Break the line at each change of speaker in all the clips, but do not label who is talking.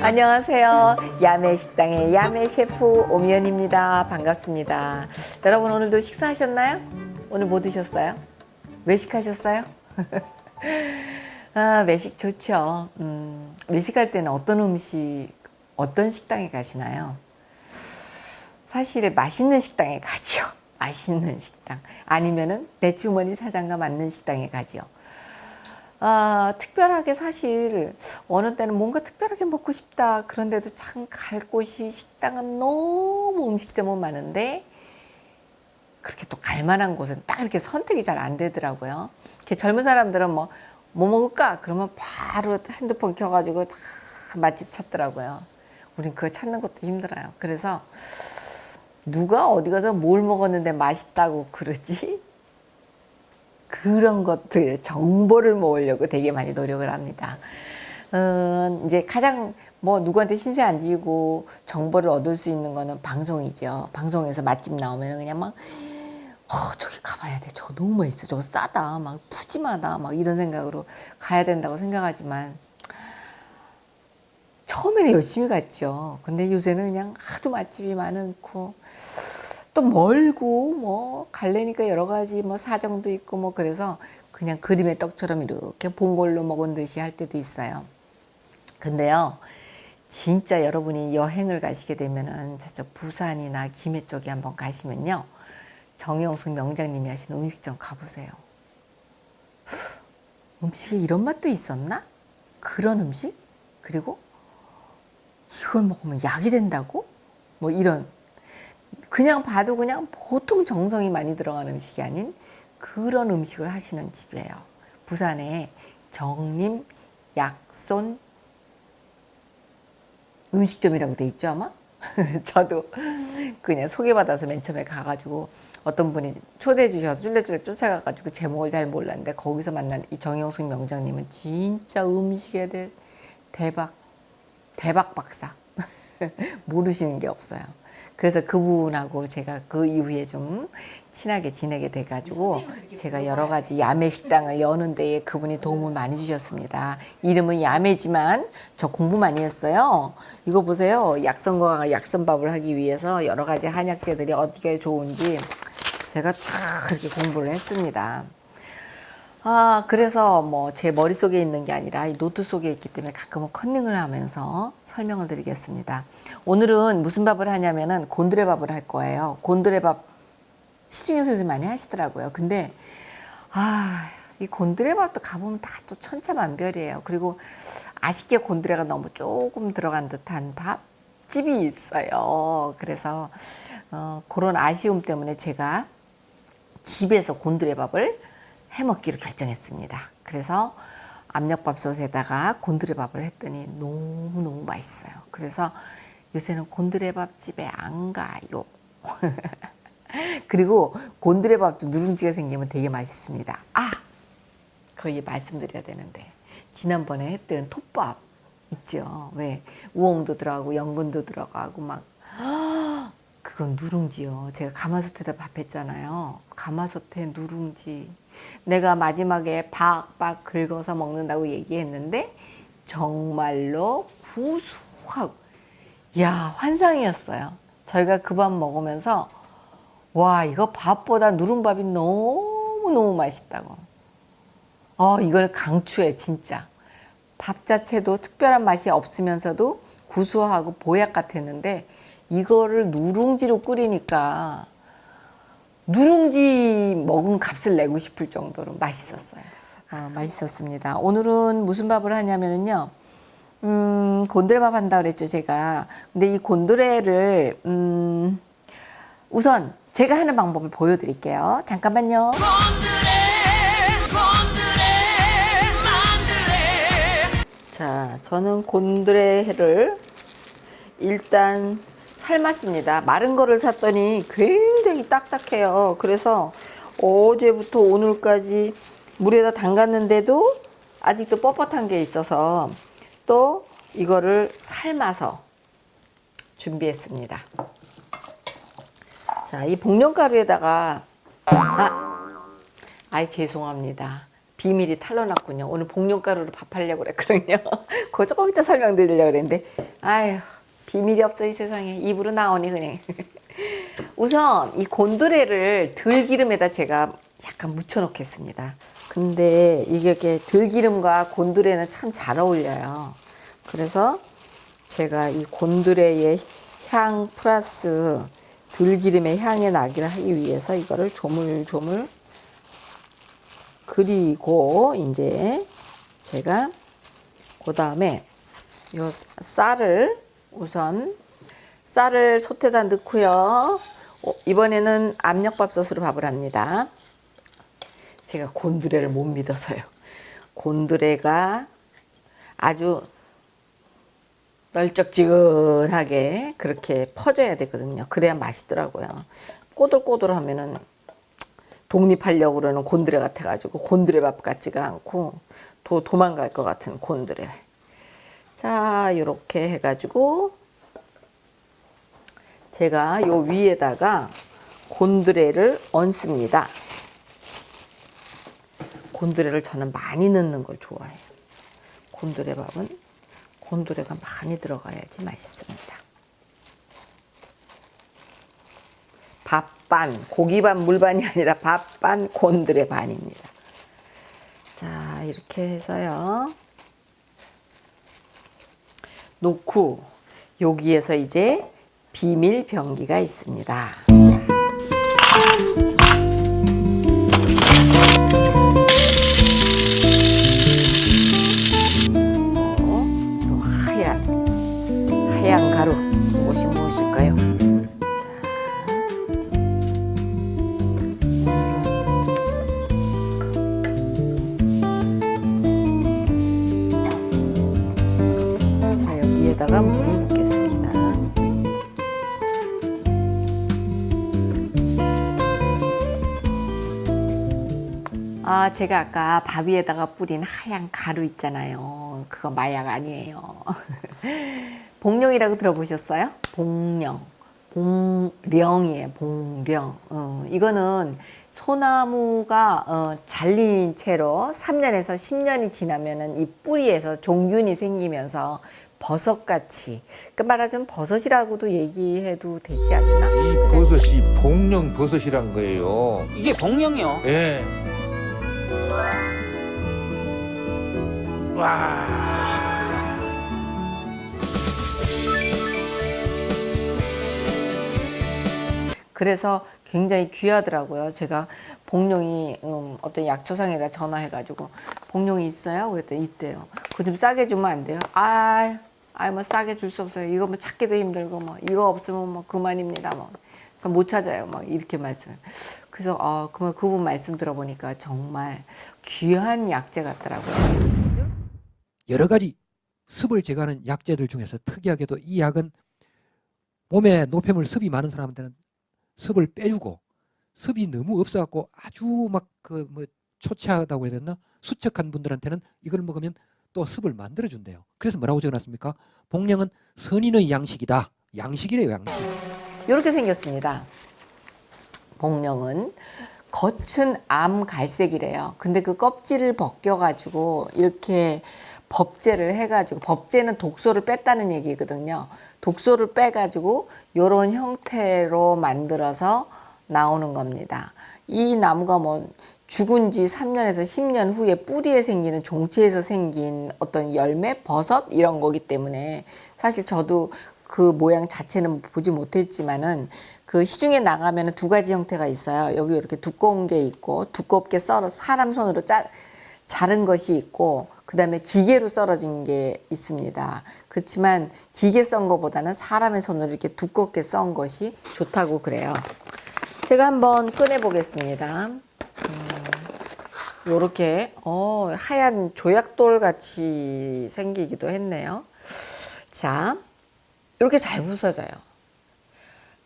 안녕하세요. 야매 식당의 야매 셰프 오미연입니다. 반갑습니다. 여러분 오늘도 식사하셨나요? 오늘 뭐 드셨어요? 외식하셨어요? 아, 외식 좋죠. 음, 외식할 때는 어떤 음식, 어떤 식당에 가시나요? 사실 맛있는 식당에 가죠. 맛있는 식당. 아니면은 내 주머니 사장과 맞는 식당에 가죠. 아, 특별하게 사실 어느 때는 뭔가 특별하게 먹고 싶다 그런데도 참 갈 곳이 식당은 너무 음식점은 많은데 그렇게 또 갈만한 곳은 딱 이렇게 선택이 잘 안 되더라고요 이렇게 젊은 사람들은 뭐, 뭐 먹을까 그러면 바로 핸드폰 켜가지고 다 맛집 찾더라고요 우린 그거 찾는 것도 힘들어요 그래서 누가 어디 가서 뭘 먹었는데 맛있다고 그러지 그런 것들 정보를 모으려고 되게 많이 노력을 합니다. 음, 이제 가장 뭐 누구한테 신세 안 지고 정보를 얻을 수 있는 거는 방송이죠. 방송에서 맛집 나오면 그냥 막 어, 저기 가봐야 돼. 저거 너무 맛있어. 저거 싸다. 막 푸짐하다. 막 이런 생각으로 가야 된다고 생각하지만 처음에는 열심히 갔죠. 근데 요새는 그냥 하도 맛집이 많고 또 멀고 뭐 갈래니까 여러 가지 뭐 사정도 있고 뭐 그래서 그냥 그림의 떡처럼 이렇게 본 걸로 먹은 듯이 할 때도 있어요. 근데요. 진짜 여러분이 여행을 가시게 되면은 저쪽 부산이나 김해 쪽에 한번 가시면요. 정영숙 명장님이 하시는 음식점 가보세요. 음식에 이런 맛도 있었나? 그런 음식? 그리고 이걸 먹으면 약이 된다고? 뭐 이런 그냥 봐도 그냥 보통 정성이 많이 들어가는 음식이 아닌 그런 음식을 하시는 집이에요. 부산에 정림 약손 음식점이라고 돼 있죠 아마? 저도 그냥 소개받아서 맨 처음에 가가지고 어떤 분이 초대해 주셔서 쫄래쫄래 쫓아가가지고 제목을 잘 몰랐는데 거기서 만난 이 정영숙 명장님은 진짜 음식에 대해 대박 대박 박사 모르시는 게 없어요. 그래서 그분하고 제가 그 이후에 좀 친하게 지내게 돼가지고 제가 여러 가지 야매 식당을 여는 데에 그분이 도움을 많이 주셨습니다. 이름은 야매지만 저 공부 많이 했어요. 이거 보세요. 약선과 약선밥을 하기 위해서 여러 가지 한약재들이 어디가 좋은지 제가 쫙 이렇게 공부를 했습니다. 아 그래서 뭐 제 머릿속에 있는 게 아니라 이 노트 속에 있기 때문에 가끔은 컨닝을 하면서 설명을 드리겠습니다. 오늘은 무슨 밥을 하냐면은 곤드레 밥을 할 거예요. 곤드레 밥 시중에서 요즘 많이 하시더라고요. 근데 아 이 곤드레 밥도 가보면 다 또 천차만별이에요. 그리고 아쉽게 곤드레가 너무 조금 들어간 듯한 밥집이 있어요. 그래서 어, 그런 아쉬움 때문에 제가 집에서 곤드레 밥을 해먹기로 결정했습니다. 그래서 압력밥솥에다가 곤드레밥을 했더니 너무너무 맛있어요. 그래서 요새는 곤드레밥 집에 안 가요. 그리고 곤드레밥도 누룽지가 생기면 되게 맛있습니다. 아! 거의 말씀드려야 되는데 지난번에 했던 톱밥 있죠. 왜? 우엉도 들어가고 연근도 들어가고 막 그건 누룽지요. 제가 가마솥에다 밥 했잖아요. 가마솥에 누룽지. 내가 마지막에 박박 긁어서 먹는다고 얘기했는데 정말로 구수하고 야 환상이었어요. 저희가 그 밥 먹으면서 와 이거 밥보다 누룽밥이 너무너무 맛있다고. 어 이걸 강추해 진짜. 밥 자체도 특별한 맛이 없으면서도 구수하고 보약 같았는데 이거를 누룽지로 끓이니까 누룽지 먹은 값을 내고 싶을 정도로 맛있었어요. 어, 맛있었습니다. 오늘은 무슨 밥을 하냐면요. 음, 곤드레밥 한다 그랬죠, 제가. 근데 이 곤드레를, 음, 우선 제가 하는 방법을 보여드릴게요. 잠깐만요. 자, 저는 곤드레를 일단 삶았습니다. 마른 거를 샀더니 굉장히 딱딱해요. 그래서 어제부터 오늘까지 물에다 담갔는데도 아직도 뻣뻣한 게 있어서 또 이거를 삶아서 준비했습니다. 자, 이 복령가루에다가 아, 아이 죄송합니다. 비밀이 탄로났군요. 오늘 복령가루로 밥하려고 그랬거든요. 그거 조금 이따 설명드리려고 그랬는데 아유 비밀이 없어 이 세상에 입으로 나오니 그냥 우선 이 곤드레를 들기름에다 제가 약간 묻혀 놓겠습니다. 근데 이게 이렇게 들기름과 곤드레는 참 잘 어울려요. 그래서 제가 이 곤드레의 향 플러스 들기름의 향의 나기를 하기 위해서 이거를 조물조물 그리고 이제 제가 그 다음에 요 쌀을 우선 쌀을 솥에다 넣고요. 어, 이번에는 압력밥솥으로 밥을 합니다. 제가 곤드레를 못 믿어서요. 곤드레가 아주 널쩍지근하게 그렇게 퍼져야 되거든요. 그래야 맛있더라고요. 꼬들꼬들 하면은 독립하려고 그러는 곤드레 같아 가지고 곤드레 밥 같지가 않고 도, 도망갈 것 같은 곤드레. 자, 이렇게 해가지고 제가 요 위에다가 곤드레를 얹습니다. 곤드레를 저는 많이 넣는 걸 좋아해요. 곤드레 밥은 곤드레가 많이 들어가야지 맛있습니다. 밥반, 고기반 물반이 아니라 밥반 곤드레 반입니다. 자, 이렇게 해서요. 놓고 여기에서 이제 비밀 병기가 있습니다. 어, 요 하얀 하얀 가루 제가 아까 밥 위에다가 뿌린 하얀 가루 있잖아요. 그거 마약 아니에요. 봉령이라고 들어보셨어요? 봉령. 봉령이에요. 봉령. 어, 이거는 소나무가 어, 잘린 채로 3년에서 10년이 지나면은 이 뿌리에서 종균이 생기면서 버섯같이 그 말하자면 버섯이라고도 얘기해도 되지 않나?
이 버섯이 복령 버섯이란 거예요.
이게 복령이요.
예. 와.
그래서 굉장히 귀하더라고요. 제가 복룡이 음, 어떤 약초상에다 전화해가지고 복룡이 있어요? 그랬더니 있대요. 그거 좀 싸게 주면 안 돼요? 아, 아뭐 싸게 줄 수 없어요. 이거 뭐 찾기도 힘들고 뭐 이거 없으면 뭐 그만입니다. 뭐. 저못 찾아요. 막 이렇게 말씀. 그래서 어, 그만 그분 말씀 들어보니까 정말 귀한 약재 같더라고요.
여러 가지 습을 제거하는 약재들 중에서 특이하게도 이 약은 몸에 노폐물 습이 많은 사람들은 습을 빼주고 습이 너무 없어갖고 아주 막 그 뭐 초췌하다고 해야 되나 수척한 분들한테는 이걸 먹으면 또 습을 만들어준대요. 그래서 뭐라고 적어놨습니까? 복령은 선인의 양식이다. 양식이래요, 양식.
이렇게 생겼습니다. 복령은 겉은 암 갈색이래요. 근데 그 껍질을 벗겨가지고 이렇게 법제를 해가지고 법제는 독소를 뺐다는 얘기거든요. 독소를 빼가지고 이런 형태로 만들어서 나오는 겁니다. 이 나무가 뭐 죽은 지 3년에서 10년 후에 뿌리에 생기는 종체에서 생긴 어떤 열매, 버섯 이런 거기 때문에 사실 저도 그 모양 자체는 보지 못했지만은 그 시중에 나가면 두 가지 형태가 있어요. 여기 이렇게 두꺼운 게 있고 두껍게 썰어 사람 손으로 짜, 자른 것이 있고 그 다음에 기계로 썰어진 게 있습니다. 그렇지만 기계 썬 것보다는 사람의 손으로 이렇게 두껍게 썬 것이 좋다고 그래요. 제가 한번 꺼내 보겠습니다. 요렇게 어, 하얀 조약돌 같이 생기기도 했네요. 자, 이렇게 잘 부서져요.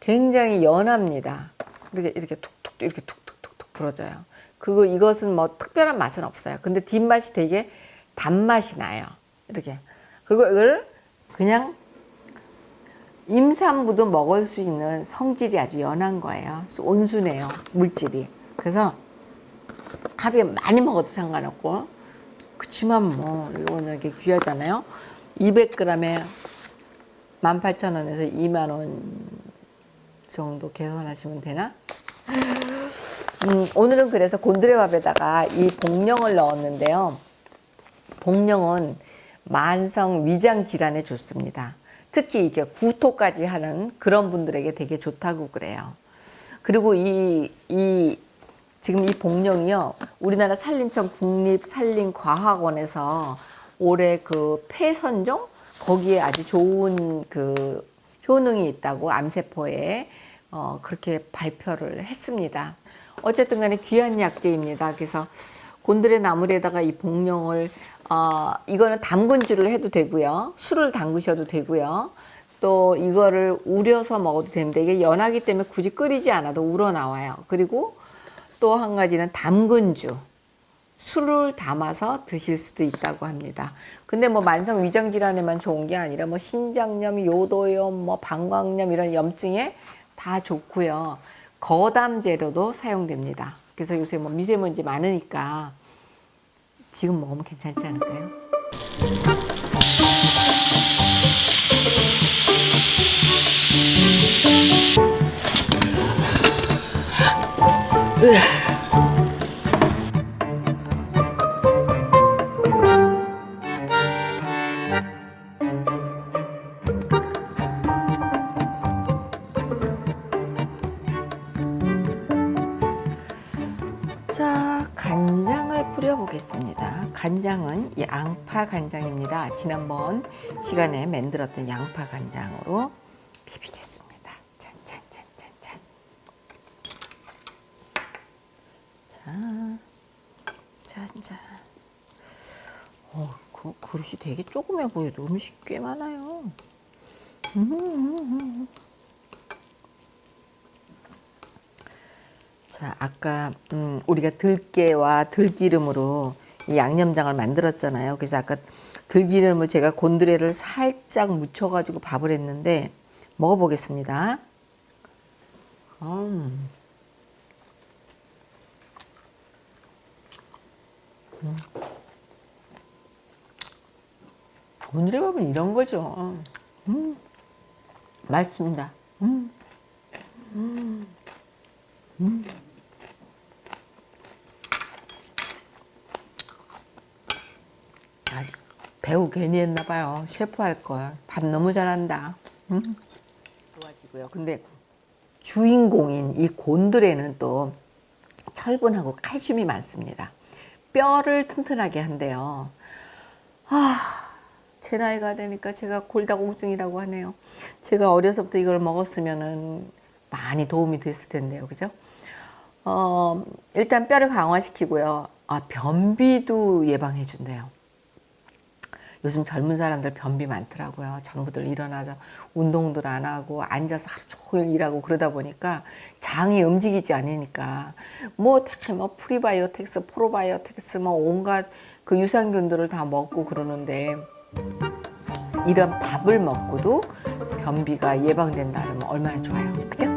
굉장히 연합니다. 이렇게 이렇게 툭툭 이렇게 툭툭툭툭 부러져요. 그리고 이것은 뭐 특별한 맛은 없어요. 근데 뒷맛이 되게 단맛이 나요. 이렇게. 이걸 그냥 임산부도 먹을 수 있는 성질이 아주 연한 거예요. 온순해요. 물질이. 그래서 하루에 많이 먹어도 상관없고 그치만 뭐 이거는 이렇게 귀하잖아요. 200g에 18,000원에서 2만 원 정도 계산하시면 되나? 음, 오늘은 그래서 곤드레밥에다가 이 복령을 넣었는데요. 복령은 만성 위장 질환에 좋습니다. 특히 이게 구토까지 하는 그런 분들에게 되게 좋다고 그래요. 그리고 이, 이, 지금 이 복령이요. 우리나라 산림청 국립산림과학원에서 올해 그 폐선종? 거기에 아주 좋은 그 효능이 있다고 암세포에 어, 그렇게 발표를 했습니다. 어쨌든 간에 귀한 약재입니다. 그래서 곤드레 나물에다가 이 복령을 어, 이거는 담근주를 해도 되고요. 술을 담그셔도 되고요. 또 이거를 우려서 먹어도 됩니다. 이게 연하기 때문에 굳이 끓이지 않아도 우러나와요. 그리고 또 한 가지는 담근주. 술을 담아서 드실 수도 있다고 합니다. 근데 뭐 만성 위장 질환에만 좋은 게 아니라 뭐 신장염, 요도염, 뭐 방광염 이런 염증에 다 좋고요. 거담 재료도 사용됩니다. 그래서 요새 뭐 미세먼지 많으니까 지금 먹으면 괜찮지 않을까요? 자, 간장을 뿌려 보겠습니다. 간장은 이 양파 간장입니다. 지난번 시간에 만들었던 양파 간장으로 비비겠습니다. 짠, 짠, 짠, 짠, 짠. 자, 짠, 짠. 어, 그 그릇이 되게 조그매 보여도 음식이 꽤 많아요. 음. 자, 아까 음, 우리가 들깨와 들기름으로 이 양념장을 만들었잖아요. 그래서 아까 들기름을 제가 곤드레를 살짝 묻혀가지고 밥을 했는데 먹어보겠습니다. 음. 음. 곤드레 밥은 이런 거죠. 음. 맛있습니다. 음. 아, 배우 괜히 했나 봐요. 셰프 할 걸. 밥 너무 잘한다. 음. 좋아지고요. 근데 주인공인 이 곤드레는 또 철분하고 칼슘이 많습니다. 뼈를 튼튼하게 한대요. 아, 제 나이가 되니까 제가 골다공증이라고 하네요. 제가 어려서부터 이걸 먹었으면은 많이 도움이 됐을 텐데요. 그죠? 어, 일단 뼈를 강화시키고요. 아, 변비도 예방해 준대요. 요즘 젊은 사람들 변비 많더라고요. 전부들 일어나서 운동들 안 하고 앉아서 하루 종일 일하고 그러다 보니까 장이 움직이지 않으니까 뭐다뭐 prebiotics, probiotics 뭐 온갖 그 유산균들을 다 먹고 그러는데 이런 밥을 먹고도 변비가 예방된다면 얼마나 좋아요. 그죠?